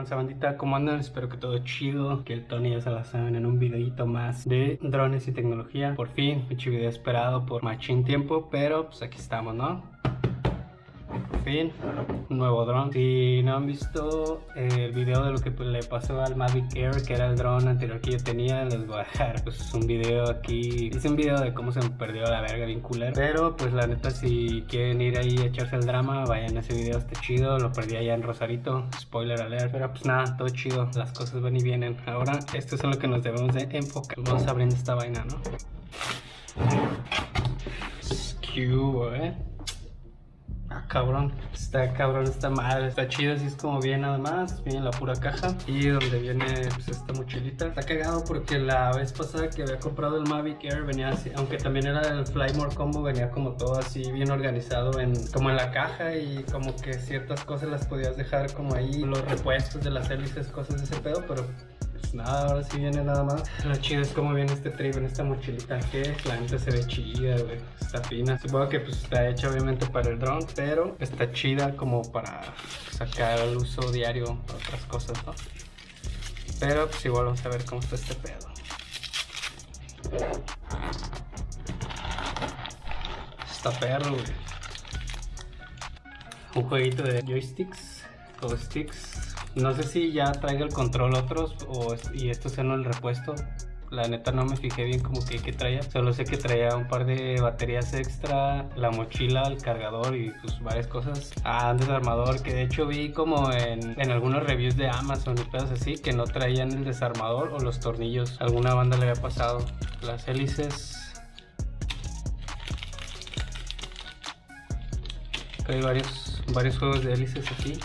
tranza bandita? ¿Cómo andan? Espero que todo chido, que el Tony ya se la saben en un videito más de drones y tecnología. Por fin, mucho video esperado por machín tiempo, pero pues aquí estamos, ¿no? Fin, un nuevo dron. Si no han visto el video de lo que le pasó al Mavic Air, que era el dron anterior que yo tenía, les voy a dejar pues un video aquí. Hice un video de cómo se me perdió la verga bien culero. Pero pues la neta, si quieren ir ahí a echarse el drama, vayan a ese video, está chido. Lo perdí allá en Rosarito, spoiler alert. Pero pues nada, todo chido, las cosas van y vienen. Ahora, esto es en lo que nos debemos de enfocar. Vamos abriendo esta vaina, ¿no? Cube, eh cabrón. Está cabrón esta madre. Está chido, así es como viene nada más. Viene la pura caja. Y donde viene pues, esta mochilita. Está cagado porque la vez pasada que había comprado el Mavic Air venía así. Aunque también era el Flymore Combo, venía como todo así bien organizado en como en la caja. Y como que ciertas cosas las podías dejar como ahí. Los repuestos de las hélices, cosas de ese pedo. Pero pues nada, ahora sí viene nada más. Lo chido es como viene este trip en esta mochilita que la gente se ve chida, güey. Está fina. Supongo que pues está hecha obviamente para el drone, pero está chida como para sacar al uso diario para otras cosas, ¿no? Pero pues igual vamos a ver cómo está este pedo. Está perro, güey. Un jueguito de joysticks o sticks no sé si ya traiga el control otros o, y esto sea no el repuesto. La neta no me fijé bien como que, que traía. Solo sé que traía un par de baterías extra, la mochila, el cargador y pues varias cosas. Ah, un desarmador que de hecho vi como en, en algunos reviews de Amazon y cosas así que no traían el desarmador o los tornillos. Alguna banda le había pasado. Las hélices hay varios, varios juegos de hélices aquí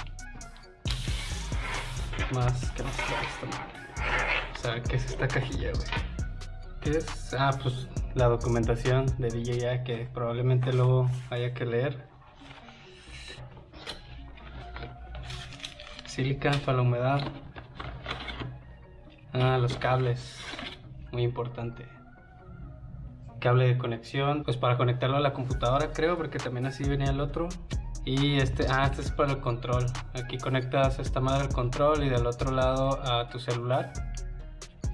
más que madre. O ¿qué es esta cajilla, güey? ¿Qué es? Ah, pues la documentación de DJI que probablemente luego haya que leer. Sílica para la humedad. Ah, los cables. Muy importante. Cable de conexión. Pues para conectarlo a la computadora creo, porque también así venía el otro. Y este, ah, este es para el control. Aquí conectas esta madre al control y del otro lado a tu celular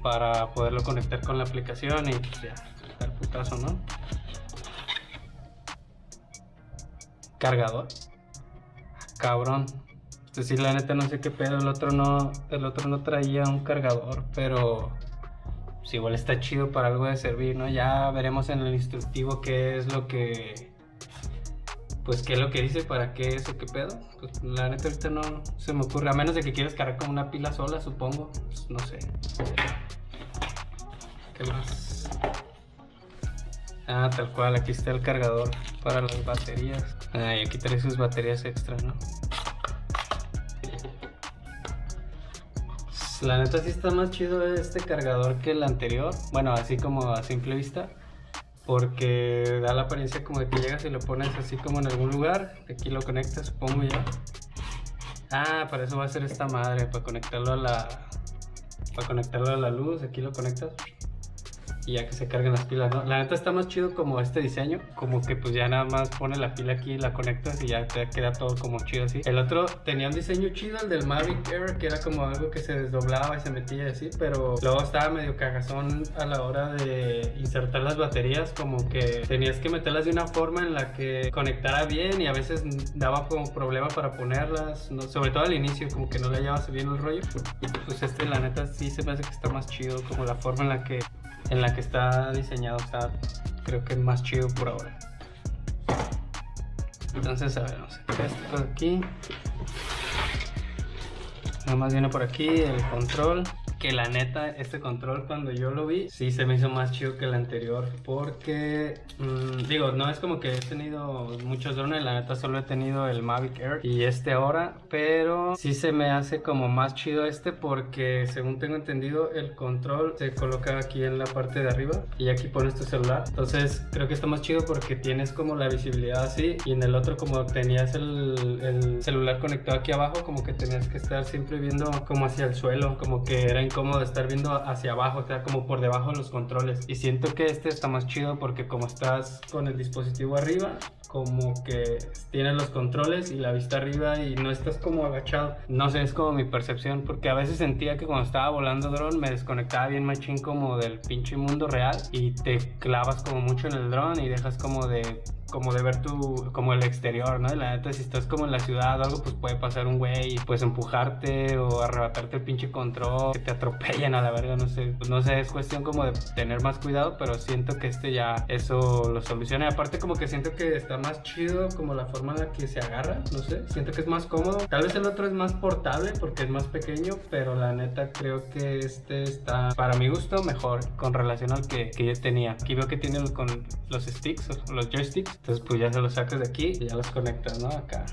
para poderlo conectar con la aplicación y pues ya, el putazo, ¿no? Cargador. Cabrón. Este sí, la neta no sé qué pedo, el otro no, el otro no traía un cargador, pero pues igual está chido para algo de servir, ¿no? Ya veremos en el instructivo qué es lo que pues qué es lo que dice, para qué es o qué pedo. Pues la neta ahorita no se me ocurre, a menos de que quieras cargar con una pila sola, supongo. Pues, no sé. ¿Qué más? Ah, tal cual, aquí está el cargador para las baterías. Ah, y aquí trae sus baterías extra, ¿no? La neta sí está más chido este cargador que el anterior. Bueno, así como a simple vista porque da la apariencia como de que llegas y lo pones así como en algún lugar. Aquí lo conectas, supongo ya. Ah, para eso va a ser esta madre, para conectarlo a la para conectarlo a la luz, aquí lo conectas y ya que se cargan las pilas, ¿no? La neta está más chido como este diseño, como que pues ya nada más pone la pila aquí, la conectas y ya te queda todo como chido así. El otro tenía un diseño chido, el del Mavic Air, que era como algo que se desdoblaba y se metía así, pero luego estaba medio cagazón a la hora de insertar las baterías, como que tenías que meterlas de una forma en la que conectara bien y a veces daba como problema para ponerlas, sobre todo al inicio, como que no le hallabas bien el rollo. Pues este la neta sí se me hace que está más chido, como la forma en la que en la que está diseñado está creo que más chido por ahora. Entonces a ver vamos a quitar esto aquí. Nada más viene por aquí el control que la neta, este control cuando yo lo vi, sí se me hizo más chido que el anterior porque, mm, digo, no es como que he tenido muchos drones, la neta solo he tenido el Mavic Air y este ahora, pero sí se me hace como más chido este porque según tengo entendido el control se coloca aquí en la parte de arriba y aquí pones tu celular, entonces creo que está más chido porque tienes como la visibilidad así y en el otro como tenías el, el celular conectado aquí abajo como que tenías que estar siempre viendo como hacia el suelo, como que era incómodo estar viendo hacia abajo, sea, como por debajo de los controles. Y siento que este está más chido porque como estás con el dispositivo arriba, como que tienes los controles y la vista arriba y no estás como agachado. No sé, es como mi percepción, porque a veces sentía que cuando estaba volando dron me desconectaba bien machín como del pinche mundo real y te clavas como mucho en el dron y dejas como de como de ver tu, como el exterior, ¿no? La neta, si estás como en la ciudad o algo, pues puede pasar un güey pues empujarte o arrebatarte el pinche control, que te atropellen a la verga, no sé. Pues no sé, es cuestión como de tener más cuidado, pero siento que este ya eso lo soluciona. Y aparte como que siento que está más chido como la forma en la que se agarra, no sé, siento que es más cómodo. Tal vez el otro es más portable porque es más pequeño, pero la neta creo que este está, para mi gusto, mejor con relación al que, que yo tenía. Aquí veo que tiene con los sticks, los joysticks, entonces pues ya se los sacas de aquí y ya los conectas, ¿no? Acá.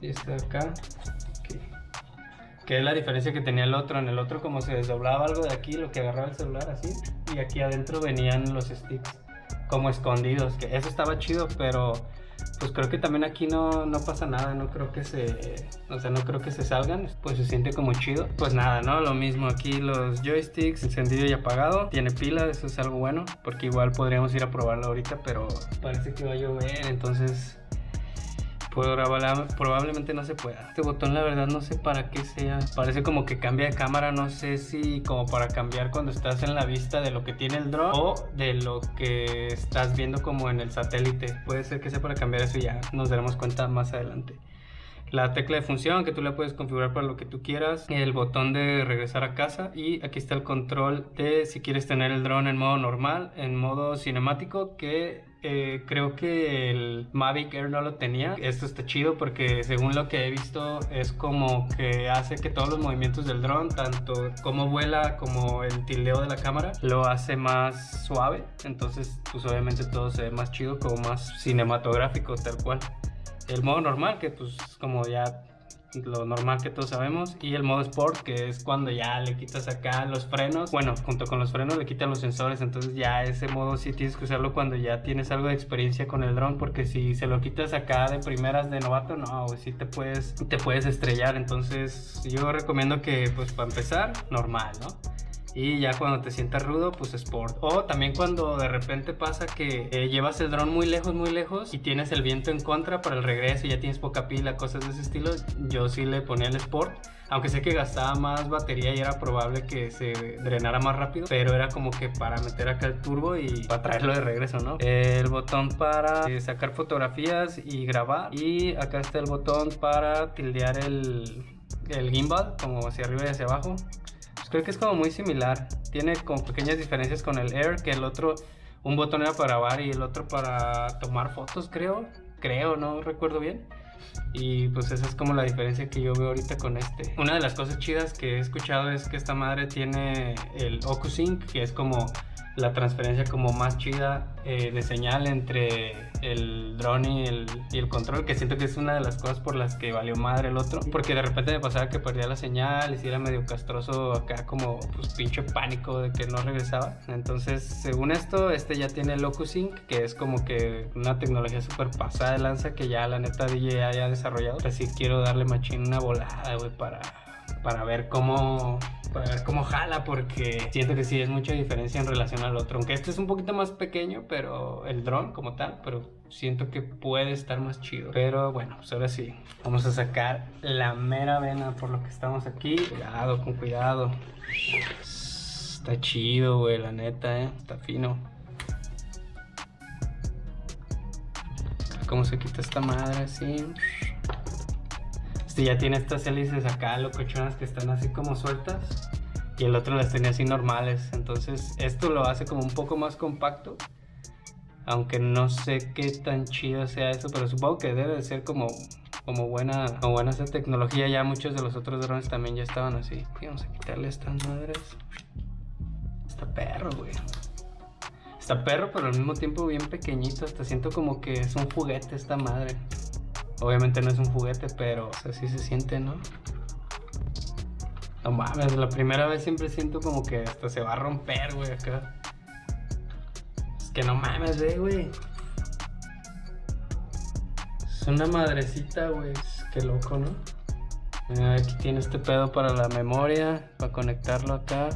Y este de acá. Que es la diferencia que tenía el otro. En el otro como se desdoblaba algo de aquí, lo que agarraba el celular así. Y aquí adentro venían los sticks como escondidos. Que eso estaba chido, pero pues creo que también aquí no, no, pasa nada, no creo que se, o sea, no creo que se salgan, pues se siente como chido. Pues nada, ¿no? Lo mismo aquí los joysticks, encendido y apagado, tiene pila, eso es algo bueno, porque igual podríamos ir a probarlo ahorita, pero parece que va a llover, entonces probablemente no se pueda. Este botón la verdad no sé para qué sea. Parece como que cambia de cámara, no sé si como para cambiar cuando estás en la vista de lo que tiene el drone o de lo que estás viendo como en el satélite. Puede ser que sea para cambiar eso ya nos daremos cuenta más adelante la tecla de función que tú la puedes configurar para lo que tú quieras, el botón de regresar a casa y aquí está el control de si quieres tener el drone en modo normal, en modo cinemático que eh, creo que el Mavic Air no lo tenía. Esto está chido porque según lo que he visto es como que hace que todos los movimientos del dron, tanto como vuela como el tildeo de la cámara, lo hace más suave. Entonces pues obviamente todo se ve más chido, como más cinematográfico tal cual. El modo normal que pues como ya lo normal que todos sabemos, y el modo Sport, que es cuando ya le quitas acá los frenos, bueno, junto con los frenos le quitan los sensores, entonces ya ese modo sí tienes que usarlo cuando ya tienes algo de experiencia con el dron, porque si se lo quitas acá de primeras de novato, no, sí te puedes, te puedes estrellar, entonces yo recomiendo que pues para empezar, normal, ¿no? Y ya cuando te sientas rudo, pues Sport. O también cuando de repente pasa que eh, llevas el dron muy lejos, muy lejos y tienes el viento en contra para el regreso y ya tienes poca pila, cosas de ese estilo, yo sí le ponía el Sport. Aunque sé que gastaba más batería y era probable que se drenara más rápido, pero era como que para meter acá el turbo y para traerlo de regreso, ¿no? El botón para eh, sacar fotografías y grabar. Y acá está el botón para tildear el, el gimbal, como hacia arriba y hacia abajo. Creo que es como muy similar. Tiene como pequeñas diferencias con el Air, que el otro, un botón era para grabar y el otro para tomar fotos, creo. Creo, no recuerdo bien. Y pues esa es como la diferencia que yo veo ahorita con este. Una de las cosas chidas que he escuchado es que esta madre tiene el OcuSync, que es como la transferencia como más chida eh, de señal entre el drone y el, y el, control, que siento que es una de las cosas por las que valió madre el otro, porque de repente me pasaba que perdía la señal y si era medio castroso acá como pues pinche pánico de que no regresaba. Entonces, según esto, este ya tiene el OcuSync, que es como que una tecnología súper pasada de lanza que ya la neta DJI haya desarrollado. Así quiero darle machín una volada, güey, para para ver cómo para ver cómo jala porque siento que sí es mucha diferencia en relación al otro. Aunque este es un poquito más pequeño pero el dron como tal pero siento que puede estar más chido. Pero bueno pues ahora sí vamos a sacar la mera vena por lo que estamos aquí. Cuidado con cuidado. Está chido güey la neta eh. Está fino. Cómo se quita esta madre así ya tiene estas hélices acá locochonas que están así como sueltas y el otro las tenía así normales. Entonces esto lo hace como un poco más compacto. Aunque no sé qué tan chido sea eso, pero supongo que debe de ser como, como buena como buena esa tecnología. Ya muchos de los otros drones también ya estaban así. vamos a quitarle estas madres. Está perro, güey. Está perro, pero al mismo tiempo bien pequeñito. Hasta siento como que es un juguete esta madre. Obviamente no es un juguete, pero así se siente, ¿no? No mames, la primera vez siempre siento como que hasta se va a romper, güey, acá. Es que no mames, ve, güey. Es una madrecita, güey. Qué loco, ¿no? Aquí tiene este pedo para la memoria, para conectarlo acá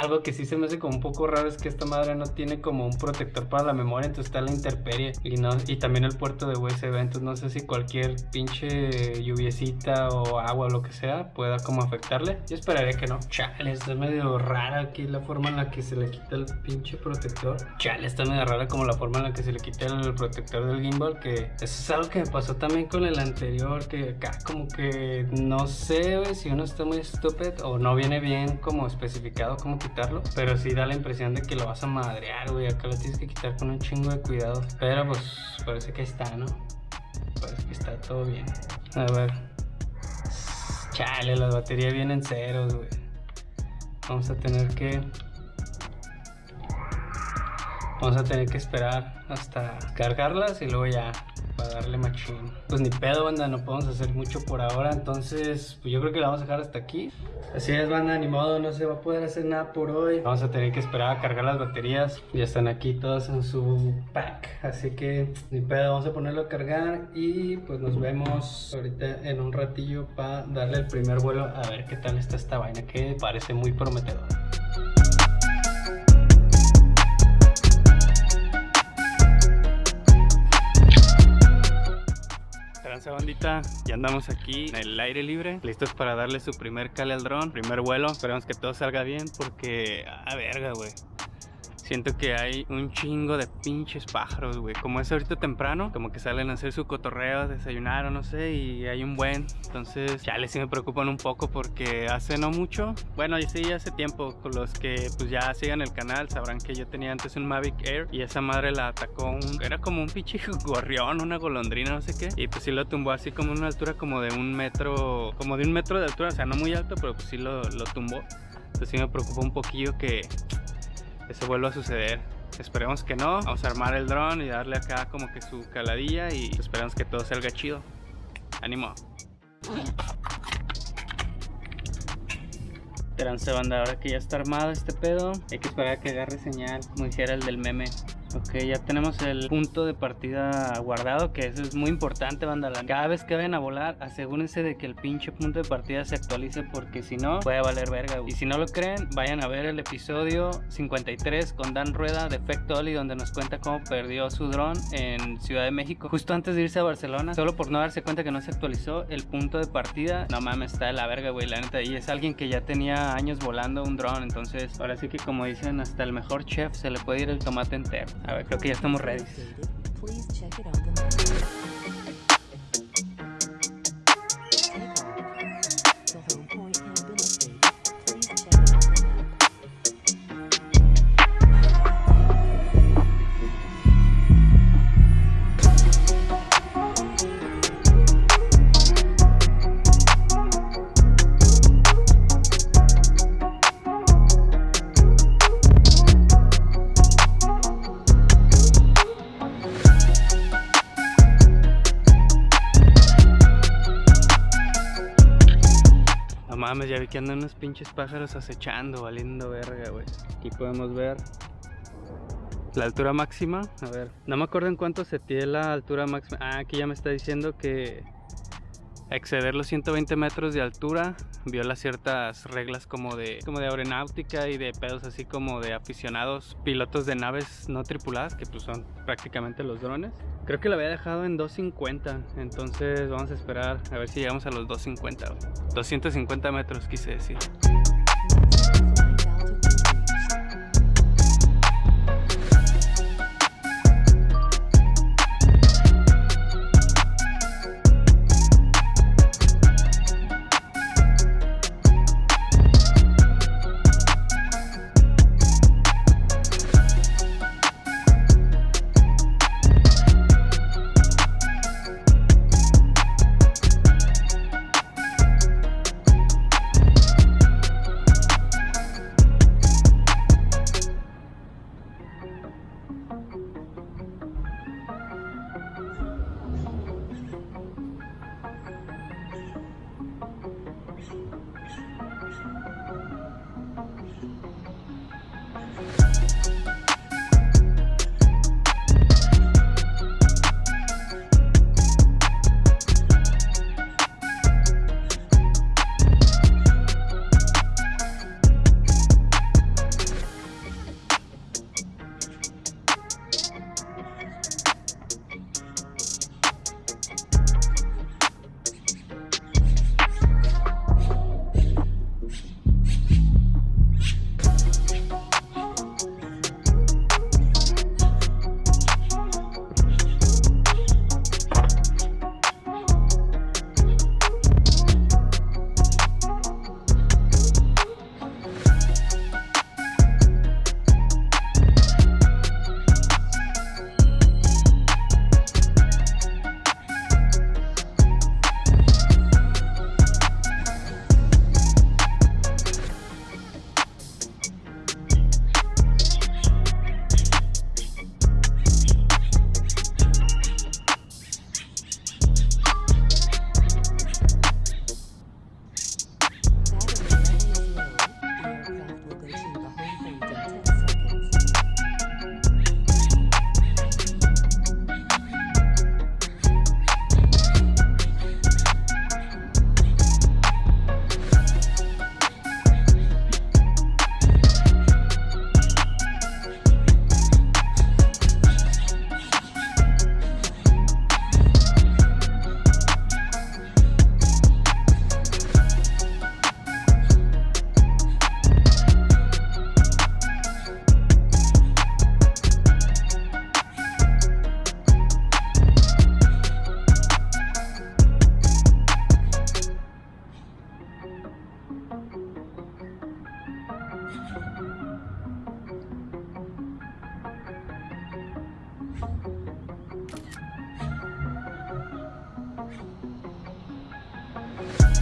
algo que sí se me hace como un poco raro es que esta madre no tiene como un protector para la memoria, entonces está la interperie y, no, y también el puerto de USB, entonces no sé si cualquier pinche lluviecita o agua o lo que sea pueda como afectarle. Yo esperaría que no. Chale, está medio rara aquí la forma en la que se le quita el pinche protector. Chale, está medio rara como la forma en la que se le quita el protector del gimbal, que eso es algo que me pasó también con el anterior, que acá como que no sé si uno está muy estúpido o no viene bien como especificado cómo pero sí da la impresión de que lo vas a madrear, güey. Acá lo tienes que quitar con un chingo de cuidado. Pero pues parece que está, ¿no? Parece que está todo bien. A ver. Chale, las baterías vienen ceros, güey. Vamos a tener que... Vamos a tener que esperar hasta cargarlas y luego ya para darle machín. Pues ni pedo, banda, no podemos hacer mucho por ahora, entonces pues yo creo que la vamos a dejar hasta aquí. Así es, banda, ni modo, no se va a poder hacer nada por hoy. Vamos a tener que esperar a cargar las baterías. Ya están aquí todas en su pack, así que ni pedo, vamos a ponerlo a cargar y pues nos vemos ahorita en un ratillo para darle el primer vuelo a ver qué tal está esta vaina que parece muy prometedora. Bandita, ya andamos aquí en el aire libre, listos para darle su primer cale al dron, primer vuelo, esperemos que todo salga bien porque, a verga, güey. Siento que hay un chingo de pinches pájaros, güey. Como es ahorita temprano, como que salen a hacer su cotorreo, desayunar o no sé, y hay un buen. Entonces, ya les sí me preocupan un poco porque hace no mucho, bueno, sí, hace tiempo, con los que pues ya sigan el canal, sabrán que yo tenía antes un Mavic Air y esa madre la atacó un, era como un pinche gorrión, una golondrina, no sé qué. Y pues sí lo tumbó así como una altura como de un metro, como de un metro de altura, o sea, no muy alto, pero pues sí lo, lo tumbó. Entonces sí me preocupó un poquillo que eso vuelva a suceder. Esperemos que no. Vamos a armar el dron y darle acá como que su caladilla y esperamos que todo salga chido. Ánimo. Trance banda, ahora que ya está armado este pedo, hay que esperar a que agarre señal, como dijera el del meme. Ok, ya tenemos el punto de partida guardado, que eso es muy importante, banda. Cada vez que vayan a volar, asegúrense de que el pinche punto de partida se actualice, porque si no, puede valer verga. Y si no lo creen, vayan a ver el episodio 53 con Dan Rueda de Effect Oli, donde nos cuenta cómo perdió su dron en Ciudad de México, justo antes de irse a Barcelona, solo por no darse cuenta que no se actualizó el punto de partida. No mames, está de la verga, güey, la neta. Y es alguien que ya tenía años volando un dron, entonces ahora sí que como dicen, hasta el mejor chef se le puede ir el tomate entero. A ver, creo que ya estamos ready. Mames, ya vi que andan unos pinches pájaros acechando, valiendo verga, güey. Aquí podemos ver la altura máxima. A ver, no me acuerdo en cuánto se tiene la altura máxima. Ah, aquí ya me está diciendo que exceder los 120 metros de altura viola ciertas reglas como de, como de aeronáutica y de pedos así como de aficionados pilotos de naves no tripuladas que pues son prácticamente los drones. Creo que lo había dejado en 250 entonces vamos a esperar a ver si llegamos a los 250 250 metros quise decir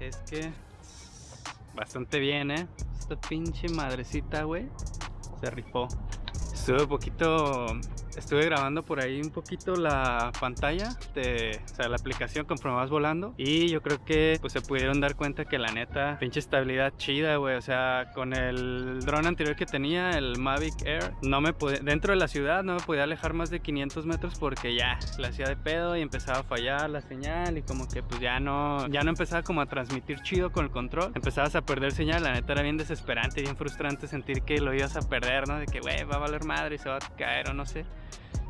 es que bastante bien, ¿eh? Esta pinche madrecita, güey, se rifó. Estuve un poquito estuve grabando por ahí un poquito la pantalla de o sea, la aplicación conforme vas volando y yo creo que pues se pudieron dar cuenta que la neta pinche estabilidad chida güey. O sea con el dron anterior que tenía el Mavic Air no me dentro de la ciudad no me podía alejar más de 500 metros porque ya la hacía de pedo y empezaba a fallar la señal y como que pues ya no ya no empezaba como a transmitir chido con el control. Empezabas a perder señal la neta era bien desesperante bien frustrante sentir que lo ibas a perder no de que güey va a valer madre y se va a caer o no sé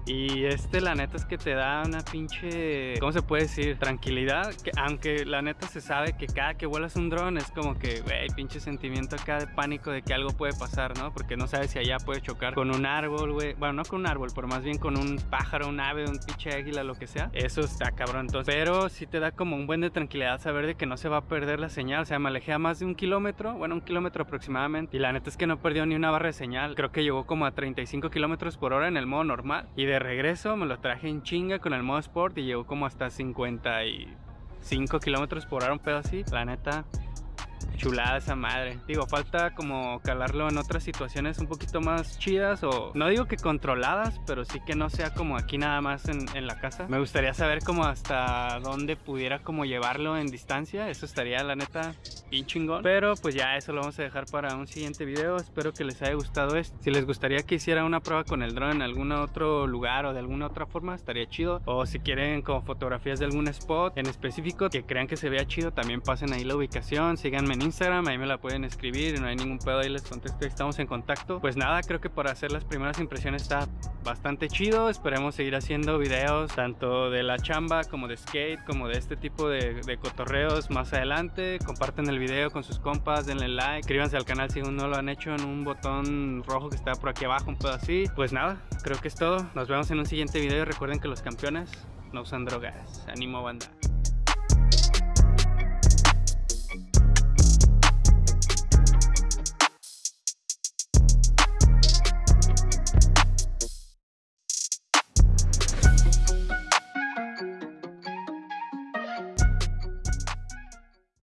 y este la neta es que te da una pinche, ¿cómo se puede decir? Tranquilidad, que aunque la neta se sabe que cada que vuelas un dron es como que, güey, pinche sentimiento acá de pánico de que algo puede pasar, ¿no? Porque no sabes si allá puede chocar con un árbol, güey. Bueno, no con un árbol, pero más bien con un pájaro, un ave, un pinche águila, lo que sea. Eso está cabrón. Entonces, pero sí te da como un buen de tranquilidad saber de que no se va a perder la señal. O sea, me alejé a más de un kilómetro, bueno, un kilómetro aproximadamente. Y la neta es que no perdió ni una barra de señal. Creo que llegó como a 35 kilómetros por hora en el modo normal. Y de de regreso me lo traje en chinga con el modo sport y llegó como hasta 55 kilómetros por hora, un pedo así. La neta, chulada esa madre. Digo, falta como calarlo en otras situaciones un poquito más chidas o no digo que controladas, pero sí que no sea como aquí nada más en, la casa. Me gustaría saber como hasta dónde pudiera como llevarlo en distancia. Eso estaría la neta bien chingón. Pero pues ya eso lo vamos a dejar para un siguiente video. Espero que les haya gustado esto. Si les gustaría que hiciera una prueba con el drone en algún otro lugar o de alguna otra forma, estaría chido. O si quieren como fotografías de algún spot en específico que crean que se vea chido, también pasen ahí la ubicación. Síganme en Instagram, ahí me la pueden escribir y no hay ningún pedo, ahí les contesto, estamos en contacto. Pues nada, creo que para hacer las primeras impresiones está bastante chido, esperemos seguir haciendo videos tanto de la chamba como de skate, como de este tipo de, cotorreos más adelante. Comparten el video con sus compas, denle like, suscríbanse al canal si aún no lo han hecho en un botón rojo que está por aquí abajo, un pedo así. Pues nada, creo que es todo, nos vemos en un siguiente video recuerden que los campeones no usan drogas. Ánimo banda.